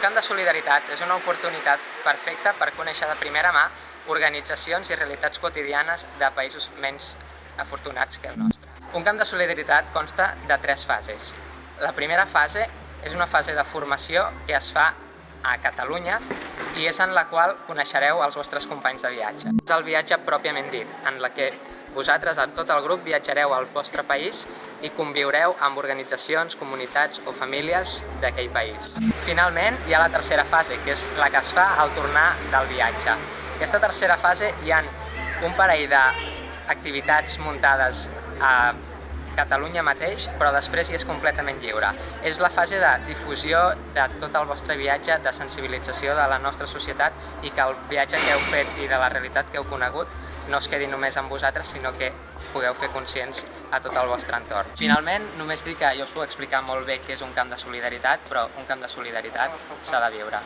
de solidaritat és una oportunitat perfecta per conèixer de primera mà organitzacions i realitats quotidianes de països menys afortunats que el nostre. Un camp de solidaritat consta de tres fases. La primera fase és una fase de formació que es fa a Catalunya i és en la qual coneixereu els vostres companys de viatge. És el viatge pròpiament dit, en la que vosaltres, amb tot el grup, viatjareu al vostre país i conviureu amb organitzacions, comunitats o famílies d'aquell país. Finalment, hi ha la tercera fase, que és la que es fa al tornar del viatge. Aquesta tercera fase hi ha un parell d'activitats muntades a Catalunya mateix, però després hi és completament lliure. És la fase de difusió de tot el vostre viatge, de sensibilització de la nostra societat i que el viatge que heu fet i de la realitat que heu conegut no es quedi només amb vosaltres, sinó que pugueu fer conscients a tot el vostre entorn. Finalment, només dic que jo us puc explicar molt bé què és un camp de solidaritat, però un camp de solidaritat s'ha de viure.